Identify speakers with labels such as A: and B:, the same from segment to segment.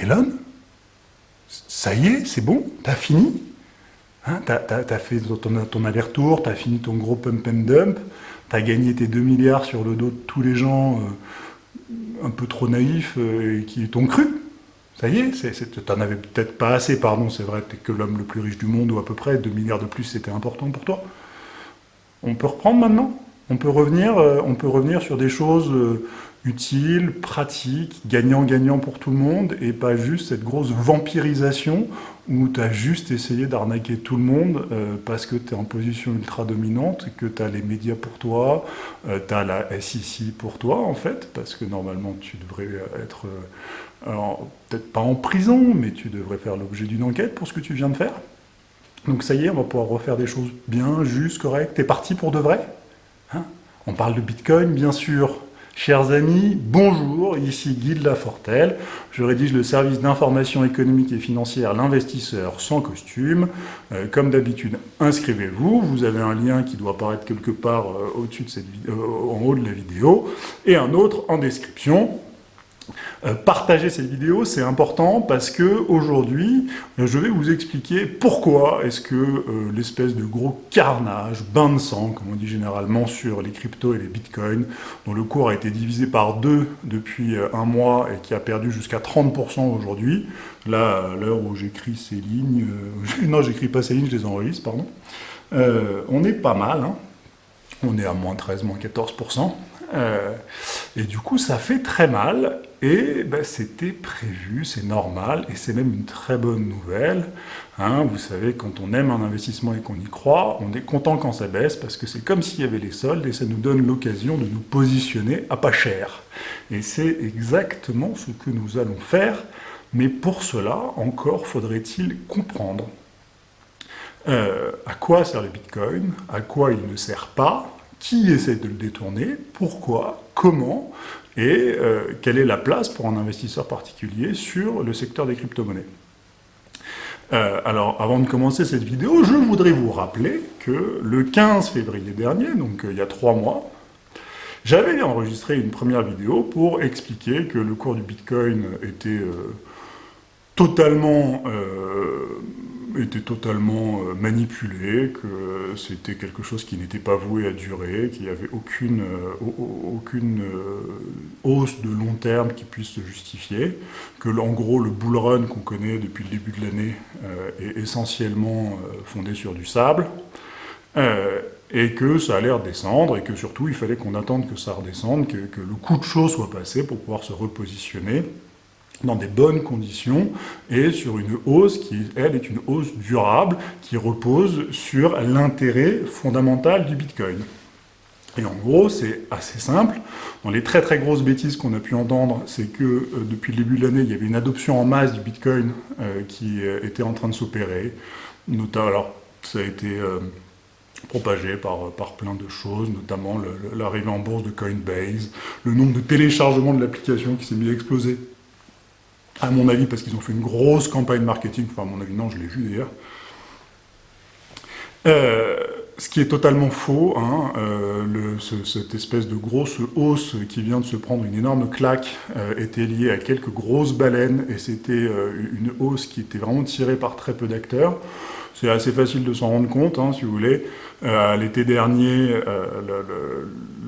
A: Elon, ça y est, c'est bon, t'as fini. Hein, t'as as, fait ton, aller-retour, t'as fini ton gros pump and dump, t'as gagné tes 2 milliards sur le dos de tous les gens euh, un peu trop naïfs euh, qui t'ont cru. Ça y est, t'en avais peut-être pas assez, pardon, c'est vrai, t'es que l'homme le plus riche du monde, ou à peu près, 2 milliards de plus, c'était important pour toi. On peut reprendre maintenant? On peut, revenir, euh, on peut revenir sur des choses utile, pratique, gagnant-gagnant pour tout le monde, et pas juste cette grosse vampirisation où tu as juste essayé d'arnaquer tout le monde euh, parce que tu es en position ultra dominante, que tu as les médias pour toi, euh, tu as la SEC pour toi en fait, parce que normalement tu devrais être, euh, peut-être pas en prison, mais tu devrais faire l'objet d'une enquête pour ce que tu viens de faire. Donc ça y est, on va pouvoir refaire des choses bien, justes, correctes. T'es parti pour de vrai? On parle de Bitcoin, bien sûr, Chers amis, bonjour, ici Guy de Lafortelle. Je rédige le service d'information économique et financière L'investisseur sans costume. Euh, comme d'habitude, inscrivez-vous. Vous avez un lien qui doit apparaître quelque part euh, euh, en haut de la vidéo, et un autre en description. Euh, partager cette vidéo, c'est important parce que aujourd'hui, euh, je vais vous expliquer pourquoi est-ce que euh, l'espèce de gros carnage, bain de sang, comme on dit généralement sur les cryptos et les bitcoins, dont le cours a été divisé par deux depuis un mois et qui a perdu jusqu'à 30% aujourd'hui, là, à l'heure où j'écris ces lignes, non, j'écris pas ces lignes, je les enregistre, pardon, on est pas mal, hein. on est à moins 13, moins 14%, euh, et du coup, ça fait très mal, et ben, c'était prévu, c'est normal, et c'est même une très bonne nouvelle. Hein. vous savez, quand on aime un investissement et qu'on y croit, on est content quand ça baisse, parce que c'est comme s'il y avait les soldes, et ça nous donne l'occasion de nous positionner à pas cher. Et c'est exactement ce que nous allons faire, mais pour cela, encore faudrait-il comprendre euh, à quoi sert le Bitcoin, à quoi il ne sert pas, qui essaie de le détourner, pourquoi, comment, et euh, quelle est la place pour un investisseur particulier sur le secteur des crypto-monnaies. Euh, alors, avant de commencer cette vidéo, je voudrais vous rappeler que le 15 février dernier, donc euh, il y a trois mois, j'avais enregistré une première vidéo pour expliquer que le cours du Bitcoin était totalement était totalement euh, manipulé, que c'était quelque chose qui n'était pas voué à durer, qu'il n'y avait aucune, euh, euh, hausse de long terme qui puisse se justifier, que en gros le bull run qu'on connaît depuis le début de l'année est essentiellement fondé sur du sable, et que ça allait redescendre, et que surtout il fallait qu'on attende que ça redescende, que, que le coup de chaud soit passé pour pouvoir se repositionner dans des bonnes conditions et sur une hausse qui, elle, est une hausse durable qui repose sur l'intérêt fondamental du Bitcoin. Et en gros, c'est assez simple. Dans les très très grosses bêtises qu'on a pu entendre, c'est que euh, depuis le début de l'année, il y avait une adoption en masse du Bitcoin euh, qui euh, était en train de s'opérer. Alors, ça a été propagé par, par plein de choses, notamment l'arrivée en bourse de Coinbase, le nombre de téléchargements de l'application qui s'est mis à exploser à mon avis, parce qu'ils ont fait une grosse campagne marketing, enfin à mon avis, non, je l'ai vu d'ailleurs. Euh, ce qui est totalement faux, hein, euh, cette espèce de grosse hausse qui vient de se prendre une énorme claque euh, était liée à quelques grosses baleines, et c'était une hausse qui était vraiment tirée par très peu d'acteurs. C'est assez facile de s'en rendre compte, hein, si vous voulez. L'été dernier,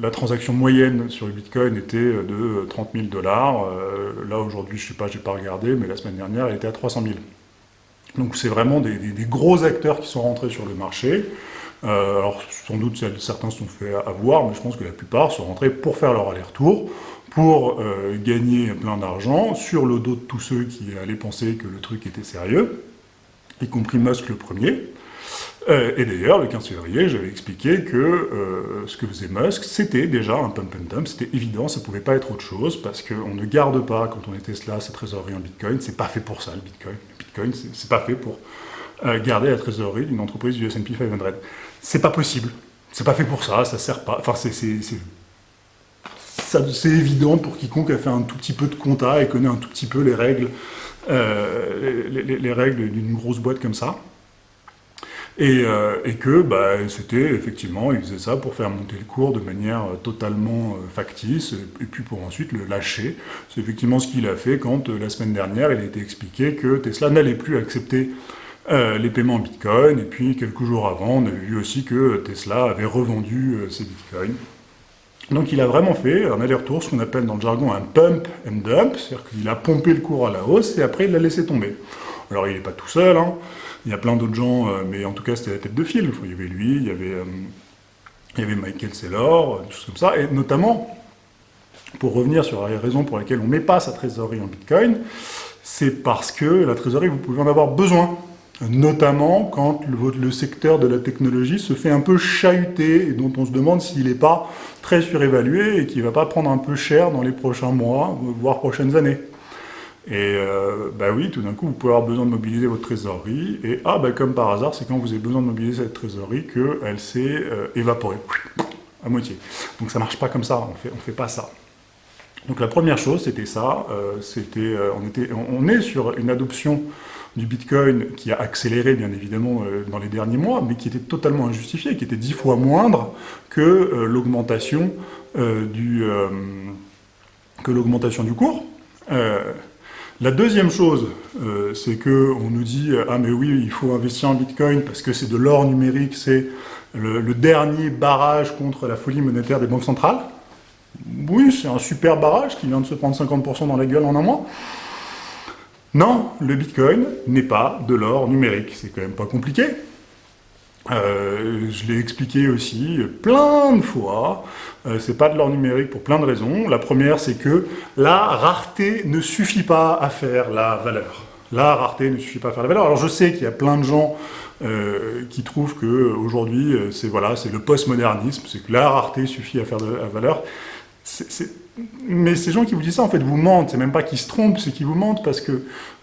A: la transaction moyenne sur le Bitcoin était de 30 000 dollars. Euh, là, aujourd'hui, je ne sais pas, j'ai pas regardé, mais la semaine dernière, elle était à 300 000. Donc c'est vraiment des, gros acteurs qui sont rentrés sur le marché. Euh, alors sans doute certains se sont fait avoir, mais je pense que la plupart sont rentrés pour faire leur aller-retour, pour euh, gagner plein d'argent sur le dos de tous ceux qui allaient penser que le truc était sérieux, y compris Musk le premier. Euh, et d'ailleurs, le 15 février, j'avais expliqué que euh, ce que faisait Musk, c'était déjà un pump and dump, c'était évident, ça pouvait pas être autre chose, parce qu'on ne garde pas, quand on est Tesla, sa trésorerie en Bitcoin, c'est pas fait pour ça, le Bitcoin. Le Bitcoin, c'est pas fait pour euh, garder la trésorerie d'une entreprise du S&P 500. C'est pas possible, c'est pas fait pour ça, ça sert pas, enfin c'est c'est évident pour quiconque a fait un tout petit peu de compta et connaît un tout petit peu les règles, les, les règles d'une grosse boîte comme ça. Et, que bah, c'était effectivement, il faisait ça pour faire monter le cours de manière totalement factice, et puis pour ensuite le lâcher. C'est effectivement ce qu'il a fait quand, la semaine dernière, il a été expliqué que Tesla n'allait plus accepter les paiements en Bitcoin, et puis quelques jours avant, on avait vu aussi que Tesla avait revendu ses Bitcoins. Donc il a vraiment fait un aller-retour, ce qu'on appelle dans le jargon un pump and dump, c'est-à-dire qu'il a pompé le cours à la hausse et après il l'a laissé tomber. Alors il n'est pas tout seul, hein. il y a plein d'autres gens, euh, mais en tout cas c'était la tête de file. Il y avait lui, il y avait, euh, Michael Saylor, des choses comme ça, et notamment, pour revenir sur la raison pour laquelle on ne met pas sa trésorerie en Bitcoin, c'est parce que la trésorerie, vous pouvez en avoir besoin notamment quand le, secteur de la technologie se fait un peu chahuter et dont on se demande s'il n'est pas très surévalué et qu'il ne va pas prendre un peu cher dans les prochains mois, voire prochaines années. Et euh, bah oui, tout d'un coup, vous pouvez avoir besoin de mobiliser votre trésorerie, et ah, bah comme par hasard, c'est quand vous avez besoin de mobiliser cette trésorerie qu'elle s'est euh, évaporée, à moitié. Donc ça marche pas comme ça, on fait, ne fait pas ça. Donc la première chose, c'était ça, euh, c'était, on, était, on est sur une adoption du Bitcoin qui a accéléré bien évidemment euh, dans les derniers mois, mais qui était totalement injustifié, qui était dix fois moindre que euh, l'augmentation euh, du, que l'augmentation du cours. La deuxième chose, c'est qu'on nous dit « Ah mais oui, il faut investir en Bitcoin parce que c'est de l'or numérique, c'est le, le, dernier barrage contre la folie monétaire des banques centrales. » Oui, c'est un super barrage qui vient de se prendre 50% dans la gueule en un mois. Non, le Bitcoin n'est pas de l'or numérique. C'est quand même pas compliqué. Euh, je l'ai expliqué aussi plein de fois, euh, c'est pas de l'or numérique pour plein de raisons. La première, c'est que la rareté ne suffit pas à faire la valeur. La rareté ne suffit pas à faire la valeur. Alors je sais qu'il y a plein de gens euh, qui trouvent qu'aujourd'hui, c'est voilà, le postmodernisme, c'est que la rareté suffit à faire de la valeur. Mais ces gens qui vous disent ça, en fait, vous mentent. C'est même pas qu'ils se trompent, c'est qu'ils vous mentent parce que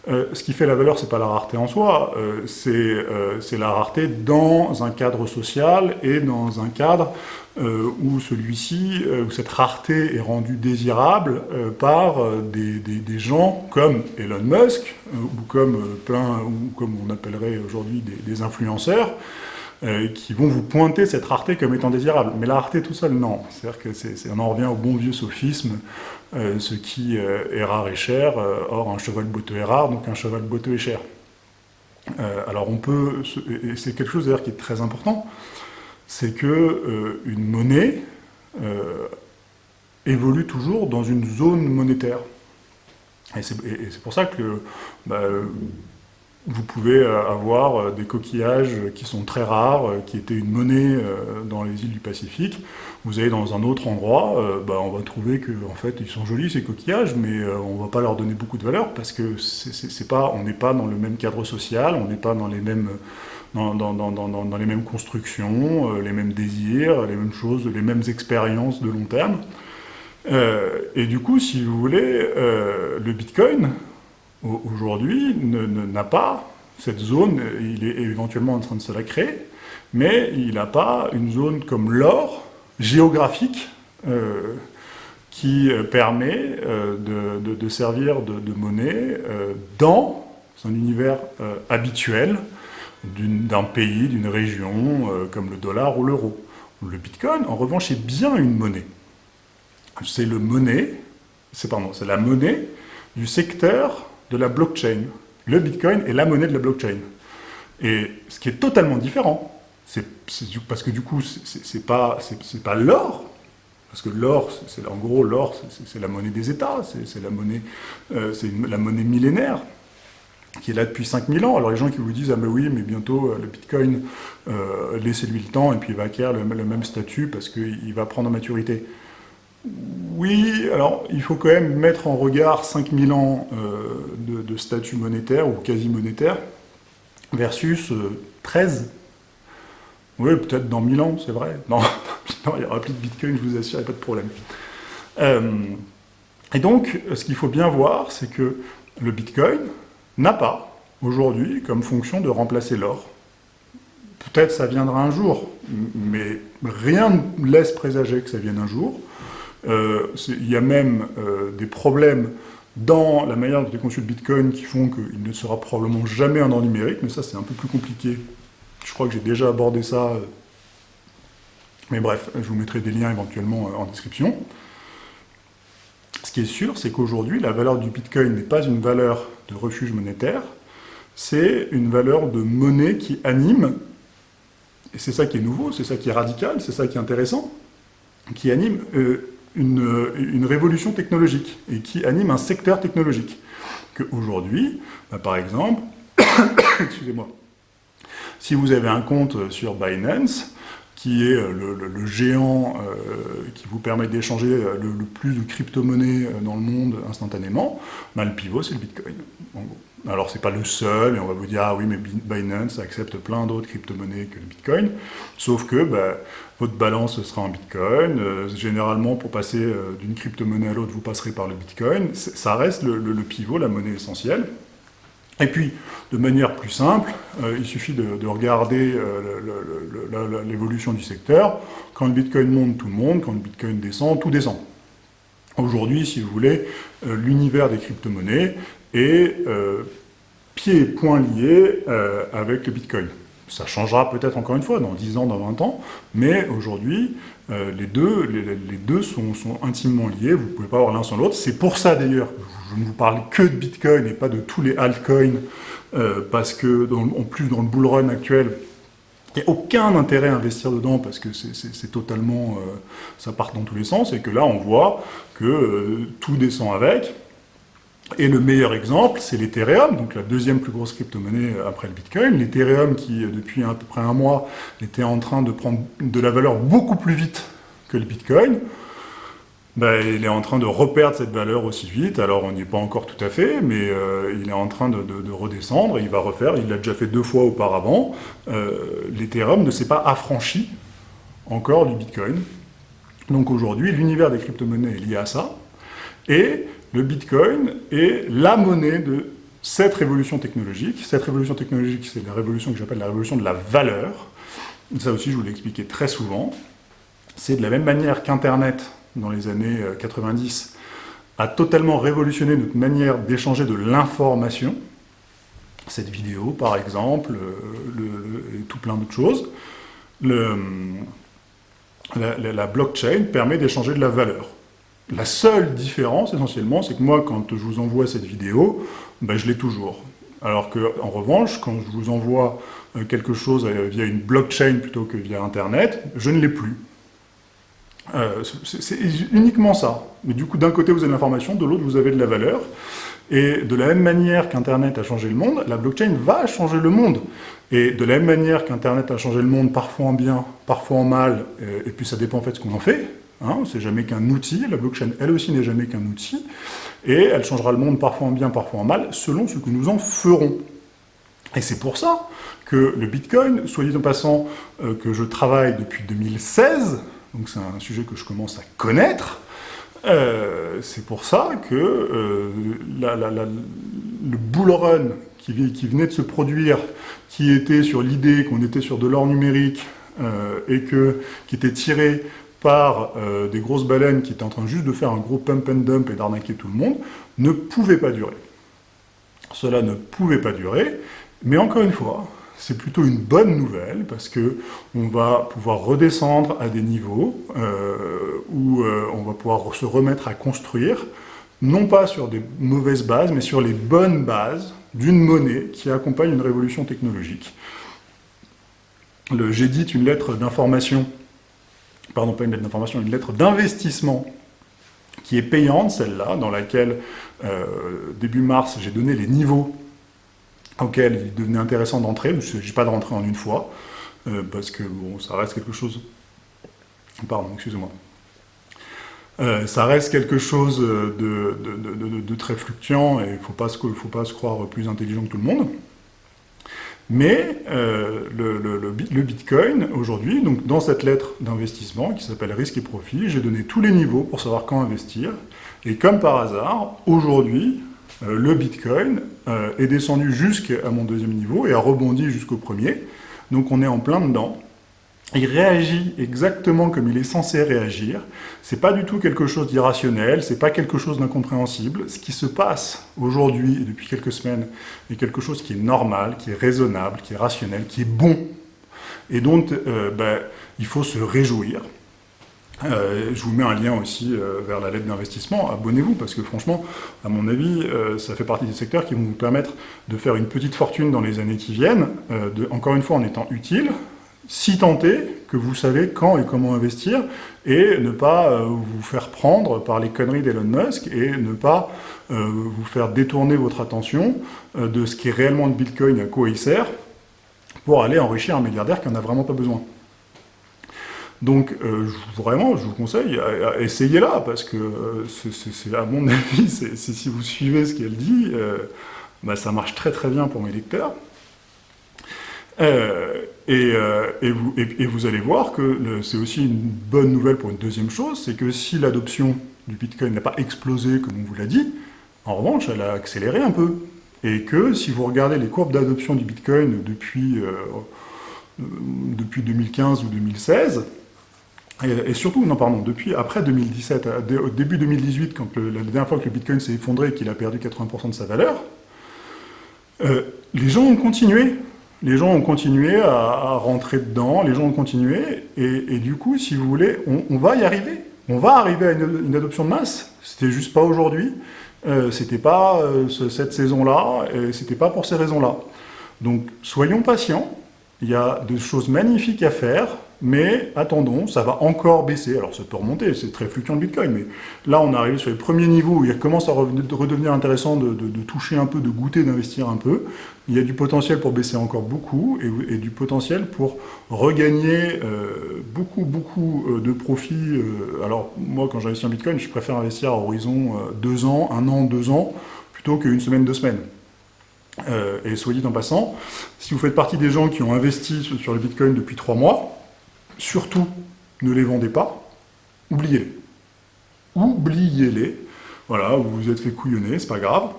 A: euh, ce qui fait la valeur, c'est pas la rareté en soi, euh, euh, c'est la rareté dans un cadre social et dans un cadre où celui-ci, où cette rareté est rendue désirable par des, des, gens comme Elon Musk ou comme plein, ou comme on appellerait aujourd'hui des influenceurs, euh, qui vont vous pointer cette rareté comme étant désirable. Mais la rareté tout seul, non. C'est-à-dire que on en revient au bon vieux sophisme, euh, ce qui euh, est rare et cher, or un cheval boiteux est rare, donc un cheval boiteux est cher. alors on peut, et c'est quelque chose d'ailleurs qui est très important, c'est que une monnaie évolue toujours dans une zone monétaire. Et c'est pour ça que bah, vous pouvez euh, avoir euh, des coquillages qui sont très rares, euh, qui étaient une monnaie dans les îles du Pacifique. Vous allez dans un autre endroit, bah, on va trouver que en fait ils sont jolis ces coquillages, mais on ne va pas leur donner beaucoup de valeur parce que c'est pas, on n'est pas dans le même cadre social, on n'est pas dans les mêmes dans, dans, dans, dans, les mêmes constructions, les mêmes désirs, les mêmes choses, les mêmes expériences de long terme. et du coup, si vous voulez, le Bitcoin, aujourd'hui, n'a pas cette zone, il est éventuellement en train de se la créer, mais il n'a pas une zone comme l'or, géographique, euh, qui euh, permet euh, de, servir de, monnaie dans un univers habituel d'un pays, d'une région, comme le dollar ou l'euro. Le bitcoin, en revanche, est bien une monnaie. C'est le monnaie, c'est la monnaie du secteur de la blockchain. Le Bitcoin est la monnaie de la blockchain. Et ce qui est totalement différent, c'est parce que du coup, c'est pas, pas l'or, parce que l'or, c'est en gros, l'or, c'est la monnaie des États, c'est la, monnaie, euh, la monnaie millénaire, qui est là depuis 5000 ans. Alors les gens qui vous disent « Ah mais oui, mais bientôt euh, le Bitcoin, euh, laissez-lui le temps, et puis il va acquérir le, le même statut parce qu'il va prendre en maturité ». Oui, alors il faut quand même mettre en regard 5000 ans euh, de, statut monétaire ou quasi monétaire versus 13. Euh, oui, peut-être dans 1000 ans, c'est vrai. Non, il n'y aura plus de Bitcoin, je vous assure, il pas de problème. Euh, et donc, ce qu'il faut bien voir, c'est que le Bitcoin n'a pas, aujourd'hui, comme fonction de remplacer l'or. Peut-être ça viendra un jour, mais rien ne laisse présager que ça vienne un jour. Euh, il y a même euh, des problèmes dans la manière dont est conçu le Bitcoin qui font qu'il ne sera probablement jamais un or numérique, mais ça c'est un peu plus compliqué Je crois que j'ai déjà abordé ça, mais bref, je vous mettrai des liens éventuellement en description. Ce qui est sûr, c'est qu'aujourd'hui, la valeur du Bitcoin n'est pas une valeur de refuge monétaire, c'est une valeur de monnaie qui anime, et c'est ça qui est nouveau, c'est ça qui est radical, c'est ça qui est intéressant, qui anime euh, une, révolution technologique, et qui anime un secteur technologique. Qu'aujourd'hui, bah, par exemple, excusez-moi, si vous avez un compte sur Binance, qui est euh, le, géant euh, qui vous permet d'échanger le, plus de crypto-monnaies dans le monde instantanément, bah, le pivot, c'est le Bitcoin, en gros. Alors, c'est pas le seul, et on va vous dire, ah oui, mais Binance accepte plein d'autres crypto-monnaies que le Bitcoin, sauf que bah, votre balance sera en Bitcoin, euh, généralement, pour passer euh, d'une crypto-monnaie à l'autre, vous passerez par le Bitcoin, ça reste le, pivot, la monnaie essentielle. Et puis, de manière plus simple, euh, il suffit de, regarder l'évolution du secteur. Quand le Bitcoin monte, tout le monde. Quand le Bitcoin descend, tout descend. Aujourd'hui, si vous voulez, l'univers des crypto-monnaies, et euh, pieds et poings liés euh, avec le Bitcoin. Ça changera peut-être encore une fois dans 10 ans, dans 20 ans, mais aujourd'hui, euh, les deux, sont, intimement liés, vous ne pouvez pas avoir l'un sans l'autre. C'est pour ça d'ailleurs que je ne vous parle que de Bitcoin et pas de tous les altcoins, parce que, en plus dans le bull run actuel, il n'y a aucun intérêt à investir dedans parce que c'est totalement... ça part dans tous les sens, et que là on voit que tout descend avec, et le meilleur exemple, c'est l'Ethereum, donc la deuxième plus grosse crypto-monnaie après le Bitcoin. L'Ethereum qui, depuis à peu près un mois, était en train de prendre de la valeur beaucoup plus vite que le Bitcoin. Ben, il est en train de reperdre cette valeur aussi vite. Alors, on n'y est pas encore tout à fait, mais euh, il est en train de, redescendre. Il va refaire. Il l'a déjà fait deux fois auparavant. Euh, L'Ethereum ne s'est pas affranchi encore du Bitcoin. Donc aujourd'hui, l'univers des crypto-monnaies est lié à ça. Et le Bitcoin est la monnaie de cette révolution technologique. Cette révolution technologique, c'est la révolution que j'appelle la révolution de la valeur. Ça aussi, je vous l'ai expliqué très souvent. C'est de la même manière qu'Internet, dans les années 90, euh, a totalement révolutionné notre manière d'échanger de l'information. Cette vidéo, par exemple, euh, et tout plein d'autres choses. la blockchain permet d'échanger de la valeur. La seule différence, essentiellement, c'est que moi, quand je vous envoie cette vidéo, ben, je l'ai toujours. Alors qu'en revanche, quand je vous envoie euh, quelque chose euh, via une blockchain plutôt que via Internet, je ne l'ai plus. Euh, c'est uniquement ça. Mais du coup, d'un côté, vous avez l'information, de l'autre, vous avez de la valeur. Et de la même manière qu'Internet a changé le monde, la blockchain va changer le monde. Et de la même manière qu'Internet a changé le monde, parfois en bien, parfois en mal, et puis ça dépend en fait de ce qu'on en fait, Hein, c'est jamais qu'un outil, la blockchain elle aussi n'est jamais qu'un outil, et elle changera le monde parfois en bien, parfois en mal, selon ce que nous en ferons. Et c'est pour ça que le Bitcoin, soit dit en passant euh, que je travaille depuis 2016, donc c'est un sujet que je commence à connaître, euh, c'est pour ça que euh, le bull run qui, venait de se produire, qui était sur l'idée qu'on était sur de l'or numérique, et que, qui était tiré par euh, des grosses baleines qui étaient en train juste de faire un gros pump and dump et d'arnaquer tout le monde, ne pouvait pas durer. Cela ne pouvait pas durer, mais encore une fois, c'est plutôt une bonne nouvelle, parce que on va pouvoir redescendre à des niveaux euh, où euh, on va pouvoir se remettre à construire, non pas sur des mauvaises bases, mais sur les bonnes bases d'une monnaie qui accompagne une révolution technologique. J'édite une lettre d'information pardon, pas une lettre d'information, une lettre d'investissement qui est payante, celle-là, dans laquelle, euh, début mars, j'ai donné les niveaux auxquels il devenait intéressant d'entrer. Il ne s'agit pas de rentrer en une fois, euh, parce que bon, ça reste quelque chose... Pardon, excusez-moi. Euh, ça reste quelque chose de, très fluctuant et il ne faut, faut, pas se croire plus intelligent que tout le monde. Mais euh, le, Bitcoin, aujourd'hui, donc dans cette lettre d'investissement qui s'appelle risque et profit, j'ai donné tous les niveaux pour savoir quand investir. Et comme par hasard, aujourd'hui, euh, le Bitcoin euh, est descendu jusqu'à mon deuxième niveau et a rebondi jusqu'au premier. Donc on est en plein dedans il réagit exactement comme il est censé réagir. C'est pas du tout quelque chose d'irrationnel, c'est pas quelque chose d'incompréhensible. Ce qui se passe aujourd'hui et depuis quelques semaines est quelque chose qui est normal, qui est raisonnable, qui est rationnel, qui est bon. et dont ben, il faut se réjouir. Euh, je vous mets un lien aussi euh, vers la lettre d'investissement, abonnez-vous, parce que franchement, à mon avis, euh, ça fait partie des secteurs qui vont vous permettre de faire une petite fortune dans les années qui viennent, encore une fois en étant utile, si tenté que vous savez quand et comment investir, et ne pas vous faire prendre par les conneries d'Elon Musk, et ne pas vous faire détourner votre attention de ce qui est réellement le Bitcoin, à quoi il sert, pour aller enrichir un milliardaire qui n'en a vraiment pas besoin. Donc, euh, vraiment, je vous conseille, essayez-la, parce que euh, c'est à mon avis, si vous suivez ce qu'elle dit, euh, bah, ça marche très très bien pour mes lecteurs. Et, vous, et, vous, allez voir que c'est aussi une bonne nouvelle pour une deuxième chose, c'est que si l'adoption du Bitcoin n'a pas explosé, comme on vous l'a dit, en revanche, elle a accéléré un peu. Et que si vous regardez les courbes d'adoption du Bitcoin depuis, depuis 2015 ou 2016, et, surtout, non pardon, depuis après 2017, au début 2018, quand la dernière fois que le Bitcoin s'est effondré et qu'il a perdu 80% de sa valeur, euh, les gens ont continué. Les gens ont continué à, rentrer dedans, les gens ont continué, et, du coup, si vous voulez, on, va y arriver. On va arriver à une, adoption de masse. C'était juste pas aujourd'hui, euh, c'était pas euh, cette saison-là, et c'était pas pour ces raisons-là. Donc, soyons patients, il y a des choses magnifiques à faire, mais attendons, ça va encore baisser. Alors ça peut remonter, c'est très fluctuant le Bitcoin, mais là on est arrivé sur les premiers niveaux où il commence à redevenir intéressant de, toucher un peu, de goûter, d'investir un peu. Il y a du potentiel pour baisser encore beaucoup, et, du potentiel pour regagner euh, beaucoup, beaucoup euh, de profits. Euh, alors moi quand j'investis en Bitcoin, je préfère investir à horizon deux ans, un an, deux ans, plutôt qu'une semaine, deux semaines. et soit dit en passant, si vous faites partie des gens qui ont investi sur le Bitcoin depuis trois mois, surtout, ne les vendez pas, oubliez-les. Oubliez-les. Voilà, vous vous êtes fait couillonner, c'est pas grave.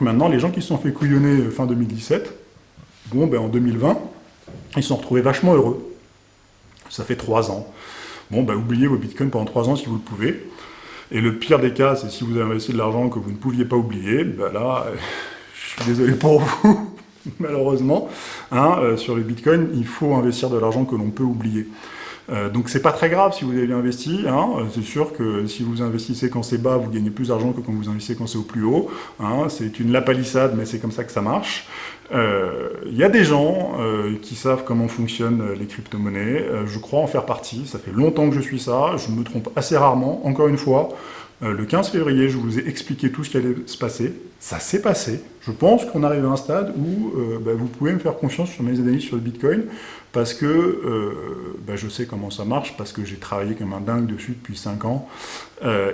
A: Maintenant, les gens qui se sont fait couillonner fin 2017, bon, ben en 2020, ils se sont retrouvés vachement heureux. Ça fait trois ans. Bon, ben oubliez vos bitcoins pendant trois ans si vous le pouvez. Et le pire des cas, c'est si vous avez investi de l'argent que vous ne pouviez pas oublier, ben là, je suis désolé pour vous, malheureusement. Hein, euh, sur les bitcoins, il faut investir de l'argent que l'on peut oublier. Euh, donc c'est pas très grave si vous avez investi, hein, euh, c'est sûr que si vous investissez quand c'est bas, vous gagnez plus d'argent que quand vous investissez quand c'est au plus haut. Hein, c'est une lapalissade, mais c'est comme ça que ça marche. Il y a des gens qui savent comment fonctionnent les crypto-monnaies, je crois en faire partie, ça fait longtemps que je suis ça, je me trompe assez rarement, encore une fois, le 15 février, je vous ai expliqué tout ce qui allait se passer. Ça s'est passé. Je pense qu'on arrive à un stade où euh, bah, vous pouvez me faire confiance sur mes analyses sur le Bitcoin parce que euh, bah, je sais comment ça marche, parce que j'ai travaillé comme un dingue dessus depuis 5 ans,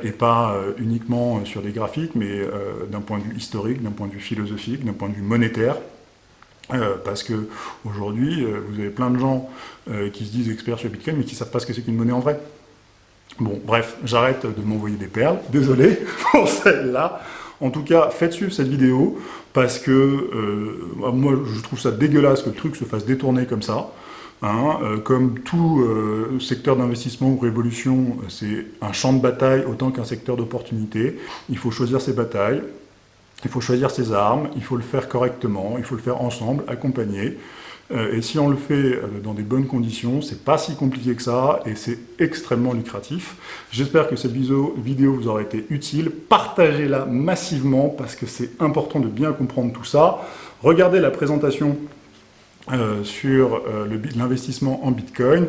A: et pas uniquement sur des graphiques, mais d'un point de vue historique, d'un point de vue philosophique, d'un point de vue monétaire. parce que aujourd'hui, vous avez plein de gens qui se disent experts sur Bitcoin, mais qui ne savent pas ce que c'est qu'une monnaie en vrai. Bon, bref, j'arrête de m'envoyer des perles, désolé pour celle-là. En tout cas, faites suivre cette vidéo, parce que euh, moi, je trouve ça dégueulasse que le truc se fasse détourner comme ça. Hein. Euh, comme tout euh, secteur d'investissement ou révolution, c'est un champ de bataille autant qu'un secteur d'opportunité. Il faut choisir ses batailles, il faut choisir ses armes, il faut le faire correctement, il faut le faire ensemble, accompagné. Euh, et si on le fait euh, dans des bonnes conditions, c'est pas si compliqué que ça, et c'est extrêmement lucratif. J'espère que cette vidéo, vous aura été utile. Partagez-la massivement, parce que c'est important de bien comprendre tout ça. Regardez la présentation euh, sur l'investissement en Bitcoin.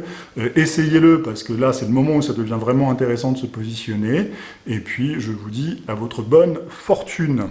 A: Essayez-le, parce que là, c'est le moment où ça devient vraiment intéressant de se positionner. Et puis, je vous dis à votre bonne fortune.